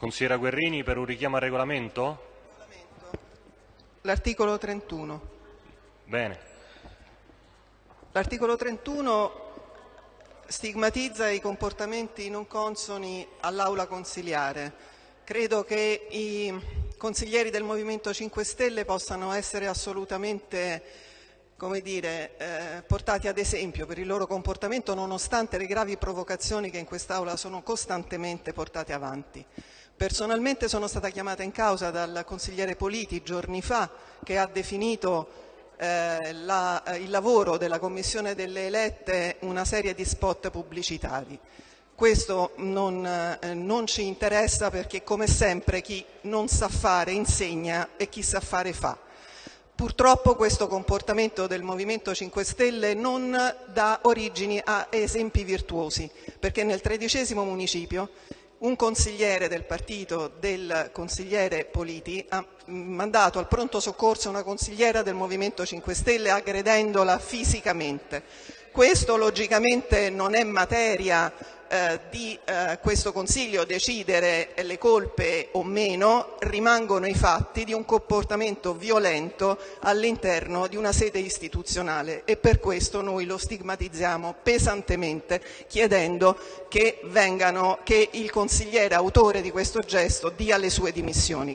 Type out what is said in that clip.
Consigliera Guerrini per un richiamo al regolamento? L'articolo 31. Bene. L'articolo 31 stigmatizza i comportamenti non consoni all'aula consiliare. Credo che i consiglieri del Movimento 5 Stelle possano essere assolutamente come dire, eh, portati ad esempio per il loro comportamento nonostante le gravi provocazioni che in quest'Aula sono costantemente portate avanti. Personalmente sono stata chiamata in causa dal consigliere Politi giorni fa che ha definito eh, la, eh, il lavoro della Commissione delle elette una serie di spot pubblicitari. Questo non, eh, non, ci interessa perché come sempre chi non sa fare insegna e chi sa fare fa. Purtroppo questo comportamento del Movimento 5 Stelle non dà origini a esempi virtuosi perché nel tredicesimo municipio un consigliere del partito del consigliere Politi ha mandato al pronto soccorso una consigliera del Movimento 5 Stelle aggredendola fisicamente. Questo logicamente non è materia di eh, questo Consiglio decidere le colpe o meno, rimangono i fatti di un comportamento violento all'interno di una sede istituzionale e per questo noi lo stigmatizziamo pesantemente chiedendo che, il consigliere autore di questo gesto dia le sue dimissioni.